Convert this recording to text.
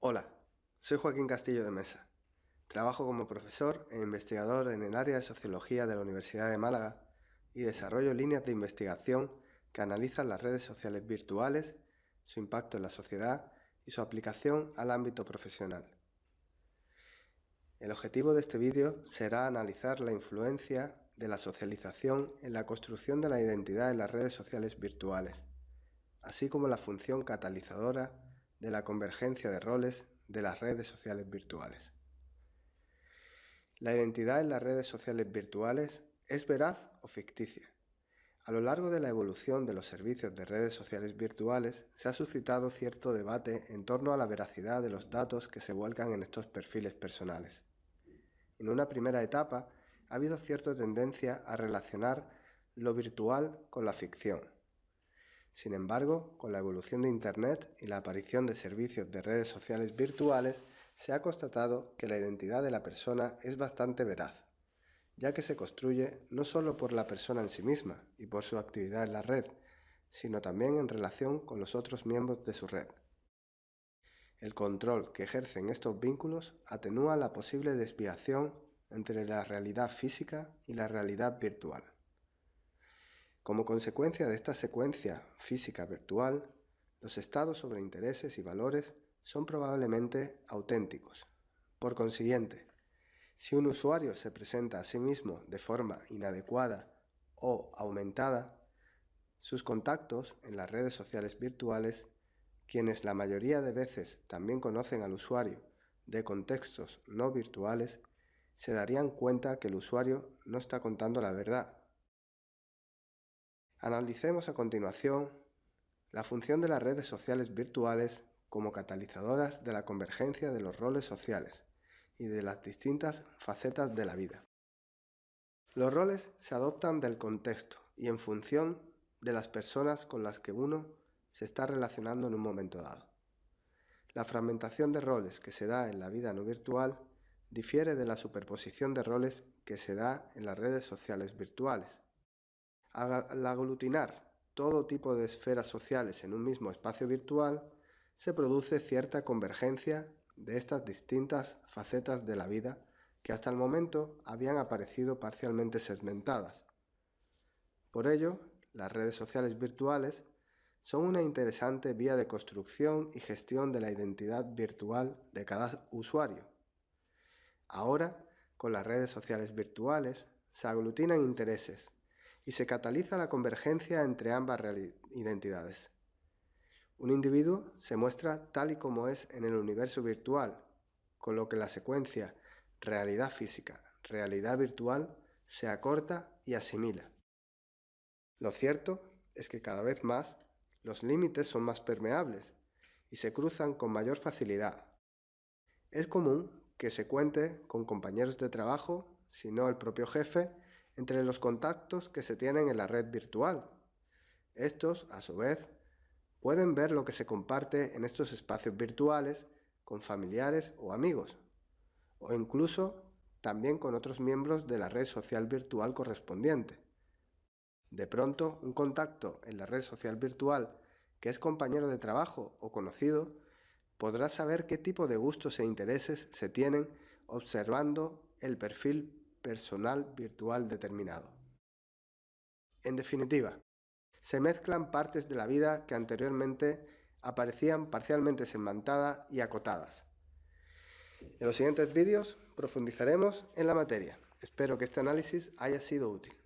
Hola, soy Joaquín Castillo de Mesa. Trabajo como profesor e investigador en el área de Sociología de la Universidad de Málaga y desarrollo líneas de investigación que analizan las redes sociales virtuales, su impacto en la sociedad y su aplicación al ámbito profesional. El objetivo de este vídeo será analizar la influencia de la socialización en la construcción de la identidad en las redes sociales virtuales, así como la función catalizadora de la convergencia de roles de las redes sociales virtuales. La identidad en las redes sociales virtuales es veraz o ficticia. A lo largo de la evolución de los servicios de redes sociales virtuales se ha suscitado cierto debate en torno a la veracidad de los datos que se vuelcan en estos perfiles personales. En una primera etapa ha habido cierta tendencia a relacionar lo virtual con la ficción, sin embargo, con la evolución de Internet y la aparición de servicios de redes sociales virtuales, se ha constatado que la identidad de la persona es bastante veraz, ya que se construye no solo por la persona en sí misma y por su actividad en la red, sino también en relación con los otros miembros de su red. El control que ejercen estos vínculos atenúa la posible desviación entre la realidad física y la realidad virtual. Como consecuencia de esta secuencia física virtual, los estados sobre intereses y valores son probablemente auténticos. Por consiguiente, si un usuario se presenta a sí mismo de forma inadecuada o aumentada, sus contactos en las redes sociales virtuales, quienes la mayoría de veces también conocen al usuario de contextos no virtuales, se darían cuenta que el usuario no está contando la verdad Analicemos a continuación la función de las redes sociales virtuales como catalizadoras de la convergencia de los roles sociales y de las distintas facetas de la vida. Los roles se adoptan del contexto y en función de las personas con las que uno se está relacionando en un momento dado. La fragmentación de roles que se da en la vida no virtual difiere de la superposición de roles que se da en las redes sociales virtuales, al aglutinar todo tipo de esferas sociales en un mismo espacio virtual, se produce cierta convergencia de estas distintas facetas de la vida que hasta el momento habían aparecido parcialmente segmentadas. Por ello, las redes sociales virtuales son una interesante vía de construcción y gestión de la identidad virtual de cada usuario. Ahora, con las redes sociales virtuales, se aglutinan intereses, y se cataliza la convergencia entre ambas identidades. Un individuo se muestra tal y como es en el universo virtual, con lo que la secuencia realidad física, realidad virtual se acorta y asimila. Lo cierto es que cada vez más los límites son más permeables y se cruzan con mayor facilidad. Es común que se cuente con compañeros de trabajo, si no el propio jefe, entre los contactos que se tienen en la red virtual. Estos, a su vez, pueden ver lo que se comparte en estos espacios virtuales con familiares o amigos, o incluso también con otros miembros de la red social virtual correspondiente. De pronto, un contacto en la red social virtual que es compañero de trabajo o conocido podrá saber qué tipo de gustos e intereses se tienen observando el perfil personal virtual determinado. En definitiva, se mezclan partes de la vida que anteriormente aparecían parcialmente segmentadas y acotadas. En los siguientes vídeos profundizaremos en la materia. Espero que este análisis haya sido útil.